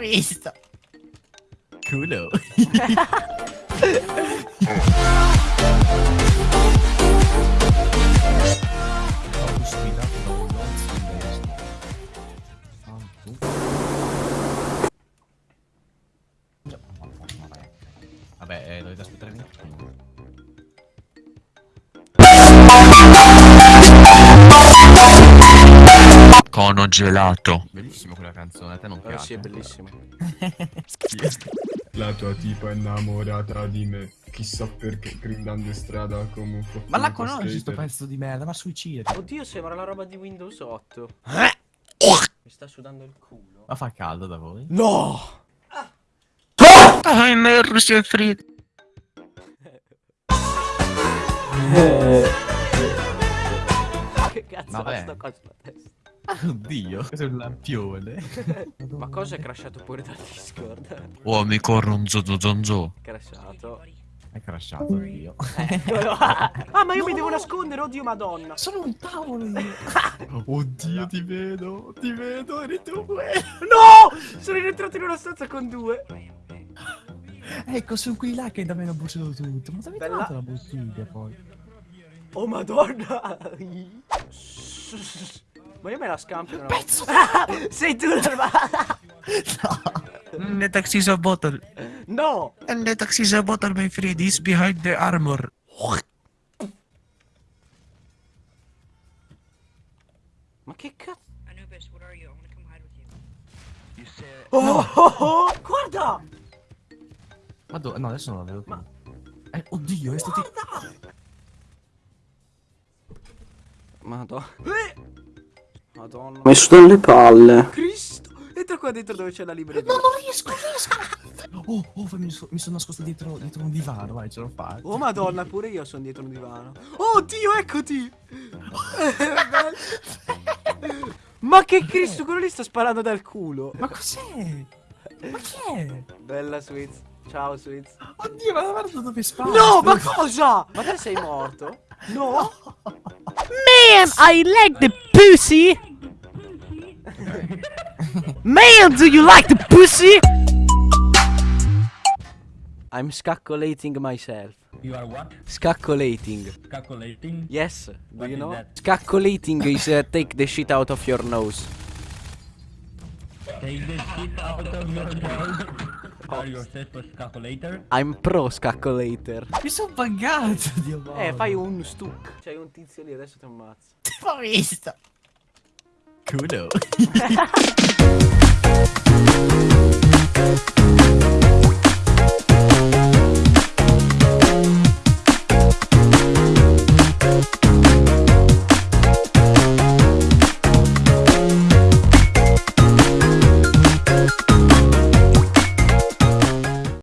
visto. Culo. Vabbè, eh, dovete aspettare lì. Cono gelato. Bellissima quella canzone, a te non Eh, piace? sì, è bellissimo. La tua tipa è innamorata di me. Chissà perché grindando in strada come un po' Ma la conosci sto pezzo di merda, ma suicida. Oddio, sembra la roba di Windows 8. Mi sta sudando il culo. Ma fa caldo da voi? No! Ah, immersi e freddo. Che cazzo Vabbè. sto sulla testa? Oddio, questo è un lampione. Ma cosa è crashato pure dal Discord? Oh, mi corro un zozozonzo. crashato. È crashato, oddio. Eccolo. ah, ma io mi devo nascondere, oddio madonna. Sono un tavolo io. Oddio, ti vedo, ti vedo, eri tu. No! Sono rientrato in una stanza con due. Ecco, sono qui là che da me hanno bruciato tutto. Ma dove hai trovato la bottiglia poi? Oh madonna. Ma io me la scampo. no? Pezzo! Sei tu la... The taxi is a bottle. No! And the taxi is a bottle, my friend. He's behind the armor. Ma che cazzo? Anubis, what are you? I wanna come hide with you. Oh, oh, oh, guarda! Ma dove? No, adesso non la vedo più. Eh, oddio, è stato... Madonna. Madonna. Mi sto dalle palle. Cristo! Entra qua dentro dove c'è la libreria. No, non riesco, non riesco. Oh, oh, mi, so- mi sono nascosto dietro, dietro un divano, vai, ce l'ho fatta. Oh madonna, pure io sono dietro un divano. Oh Dio, eccoti! Ma che Cristo, quello lì sta sparando dal culo. Ma cos'è? Ma chi è? Bella Swiz. Ciao Swiz. Oddio, ma guarda dove spara. No, ma cosa? Ma te sei morto? No. Man, I like the pussy. Man, do you like the pussy? I'm scaccolating myself. You are what? Scaccolating. Calculating? Yes. Do What you know? that? Scaccolating is uh, take the shit out of your nose. Take the shit out of your nose. Are you yourself a calculator? I'm pro scaccolator. Mi sono buggato, Dio mio. Eh, fai un stuck. C'hai un tizio lì, adesso ti ammazzo. Ho visto. Culo.